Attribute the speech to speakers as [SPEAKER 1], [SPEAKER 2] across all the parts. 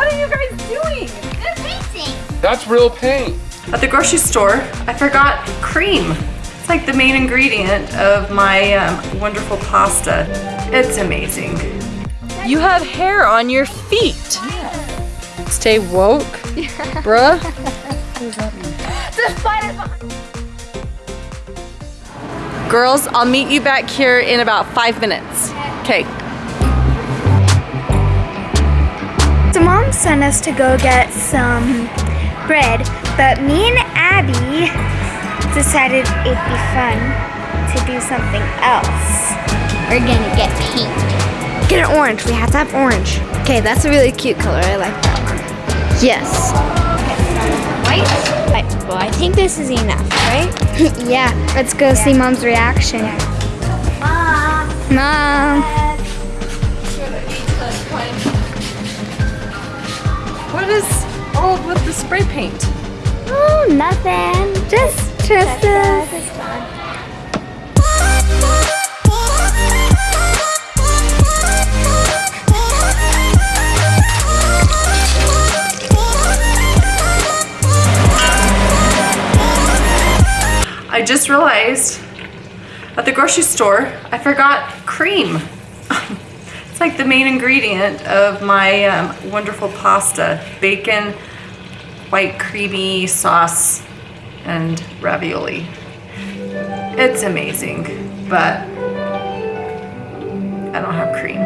[SPEAKER 1] What are you guys doing?
[SPEAKER 2] They're painting.
[SPEAKER 3] That's real paint.
[SPEAKER 1] At the grocery store, I forgot cream. It's like the main ingredient of my um, wonderful pasta. It's amazing. You have hair on your feet. Stay woke, bruh.
[SPEAKER 2] The spider's behind.
[SPEAKER 1] Girls, I'll meet you back here in about five minutes. Okay.
[SPEAKER 4] So mom sent us to go get some bread, but me and Abby decided it'd be fun to do something else.
[SPEAKER 2] We're gonna get paint.
[SPEAKER 4] Get an orange. We have to have orange.
[SPEAKER 5] Okay, that's a really cute color. I like that one.
[SPEAKER 4] Yes.
[SPEAKER 2] White?
[SPEAKER 4] I, well, I think this is enough, right? yeah. Let's go see mom's reaction.
[SPEAKER 2] Mom.
[SPEAKER 4] Mom.
[SPEAKER 1] What is all with the spray paint?
[SPEAKER 4] Oh, nothing. Just, just
[SPEAKER 1] I just realized at the grocery store, I forgot cream. It's like the main ingredient of my um, wonderful pasta. Bacon, white creamy sauce, and ravioli. It's amazing, but I don't have cream.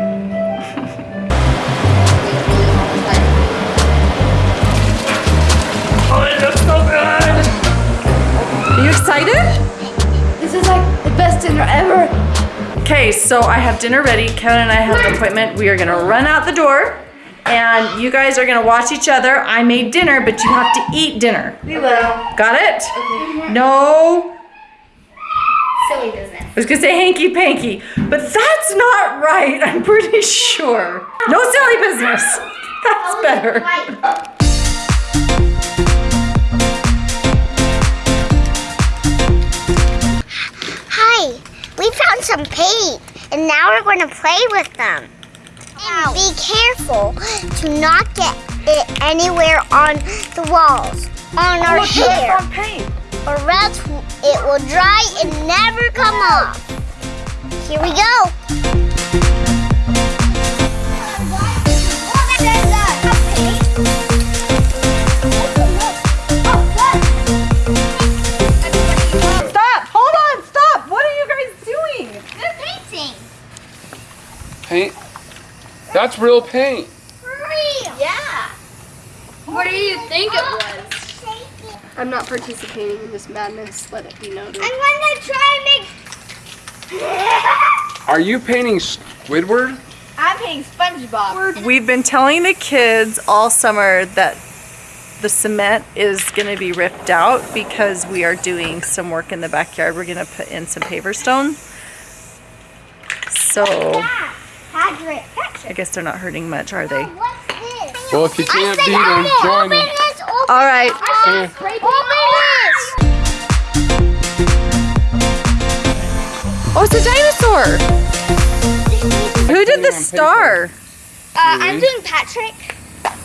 [SPEAKER 1] oh, it looks so good! Are you excited?
[SPEAKER 5] This is like the best dinner ever.
[SPEAKER 1] Okay, so I have dinner ready. Kevin and I have an appointment. We are gonna run out the door and you guys are gonna watch each other. I made dinner, but you have to eat dinner.
[SPEAKER 5] We will.
[SPEAKER 1] Got it? Okay. No,
[SPEAKER 2] Silly business.
[SPEAKER 1] I was gonna say hanky panky, but that's not right, I'm pretty sure. No silly business. That's better.
[SPEAKER 6] Some paint and now we're going to play with them. And be careful to not get it anywhere on the walls, on our hair,
[SPEAKER 1] paint.
[SPEAKER 6] or else it will dry and never come off. Here we go.
[SPEAKER 3] That's real paint.
[SPEAKER 2] Real. Yeah. What do you think it was?
[SPEAKER 5] I'm not participating in this madness. Let it be noted.
[SPEAKER 6] I'm gonna try and make
[SPEAKER 3] Are you painting Squidward?
[SPEAKER 2] I'm painting SpongeBob.
[SPEAKER 1] We've been telling the kids all summer that the cement is going to be ripped out because we are doing some work in the backyard. We're going to put in some paver stone. So
[SPEAKER 6] Patrick.
[SPEAKER 1] I guess they're not hurting much, are they?
[SPEAKER 6] What's this?
[SPEAKER 3] Well, if you can't
[SPEAKER 6] I
[SPEAKER 3] beat
[SPEAKER 6] said
[SPEAKER 3] them,
[SPEAKER 6] open,
[SPEAKER 3] join
[SPEAKER 6] open
[SPEAKER 3] them.
[SPEAKER 6] this, open
[SPEAKER 1] All right. Oh, it's a dinosaur. Who did the star?
[SPEAKER 4] Uh, I'm doing Patrick.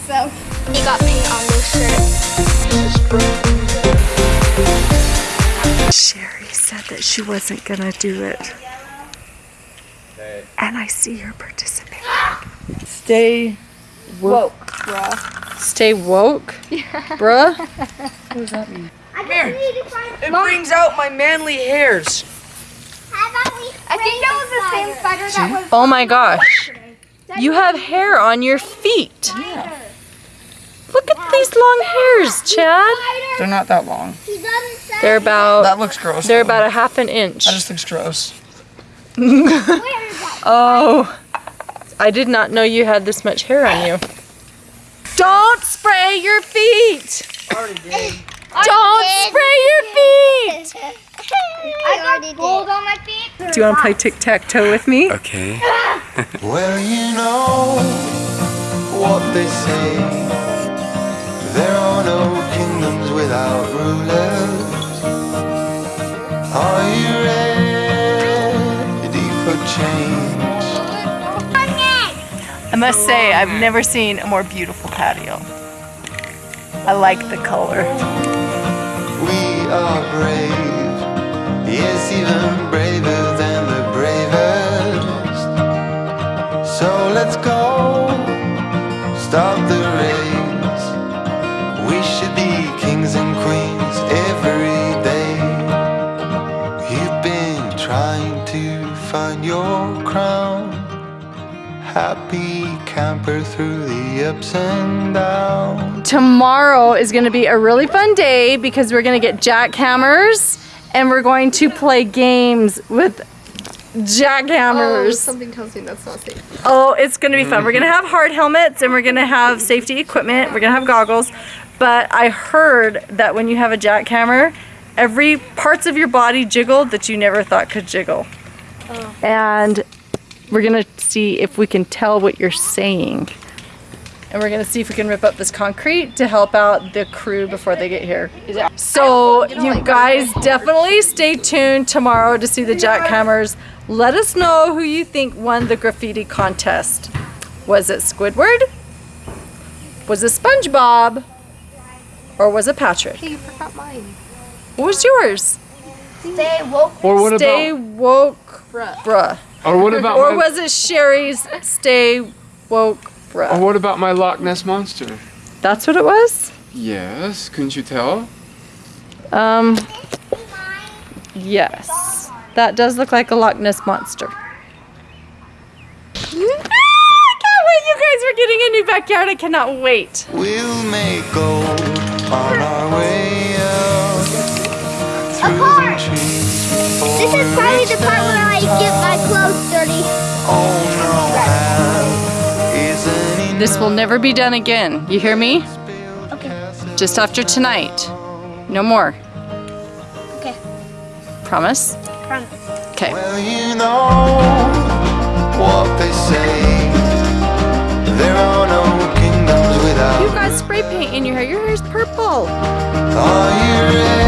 [SPEAKER 4] So you got paint on this shirt.
[SPEAKER 1] Sherry said that she wasn't going to do it. And I see her participating. Stay woke.
[SPEAKER 5] bruh.
[SPEAKER 1] Stay woke? Bruh?
[SPEAKER 6] I just need to find.
[SPEAKER 7] It brings out my manly hairs.
[SPEAKER 6] How about we
[SPEAKER 4] I think that was the same spider that was.
[SPEAKER 1] Oh my gosh. You have hair on your feet. Look at these long hairs, Chad.
[SPEAKER 7] They're not that long.
[SPEAKER 6] He doesn't say.
[SPEAKER 1] They're about
[SPEAKER 7] That looks gross.
[SPEAKER 1] they're
[SPEAKER 7] though.
[SPEAKER 1] about a half an inch.
[SPEAKER 7] That just looks gross.
[SPEAKER 6] Where is that?
[SPEAKER 1] Oh. I did not know you had this much hair on you. Don't spray your feet. Don't spray your feet.
[SPEAKER 6] I got
[SPEAKER 4] Gold on my feet.
[SPEAKER 1] Do you want to play tic-tac-toe with me?
[SPEAKER 3] Okay.
[SPEAKER 8] Well, you know what they say. There are no kingdoms without rulers.
[SPEAKER 1] A must say, I've never seen a more beautiful patio. I like the color.
[SPEAKER 8] We are brave, yes, even braver than the bravest. So let's go, start the Happy camper through the ups and downs.
[SPEAKER 1] Tomorrow is going to be a really fun day because we're going to get jackhammers and we're going to play games with jackhammers.
[SPEAKER 5] Oh,
[SPEAKER 1] jackhammers.
[SPEAKER 5] something tells me that's not safe.
[SPEAKER 1] Oh, it's going to be fun. We're going to have hard helmets and we're going to have safety equipment. We're going to have goggles. But I heard that when you have a jackhammer, every parts of your body jiggled that you never thought could jiggle. Oh. And we're going to see if we can tell what you're saying. And we're going to see if we can rip up this concrete to help out the crew before they get here. So you guys definitely stay tuned tomorrow to see the jackhammers. Let us know who you think won the graffiti contest. Was it Squidward? Was it SpongeBob? Or was it Patrick?
[SPEAKER 5] Hey, you forgot mine.
[SPEAKER 1] What was yours?
[SPEAKER 5] Stay woke.
[SPEAKER 3] Or what
[SPEAKER 1] Stay
[SPEAKER 3] about?
[SPEAKER 1] woke,
[SPEAKER 5] Bruh.
[SPEAKER 1] bruh.
[SPEAKER 3] Or what about?
[SPEAKER 1] Or
[SPEAKER 3] my,
[SPEAKER 1] was it Sherry's Stay woke,
[SPEAKER 3] breath?
[SPEAKER 1] Or
[SPEAKER 3] what about my Loch Ness monster?
[SPEAKER 1] That's what it was?
[SPEAKER 3] Yes, couldn't you tell?
[SPEAKER 1] Um, yes. That does look like a Loch Ness monster. Ah, I can't wait. You guys are getting a new backyard. I cannot wait.
[SPEAKER 8] We'll make gold on our way out through the.
[SPEAKER 6] This is probably the part where I get my clothes dirty.
[SPEAKER 8] Oh no, have isn't.
[SPEAKER 1] This will never be done again. You hear me?
[SPEAKER 6] Okay.
[SPEAKER 1] Just after tonight. No more.
[SPEAKER 6] Okay.
[SPEAKER 1] Promise?
[SPEAKER 6] Promise.
[SPEAKER 1] Okay.
[SPEAKER 8] Well, you know what they say. There are no kingdoms
[SPEAKER 1] You
[SPEAKER 8] without
[SPEAKER 1] guys spray paint in your hair. Your hair's purple.
[SPEAKER 8] thought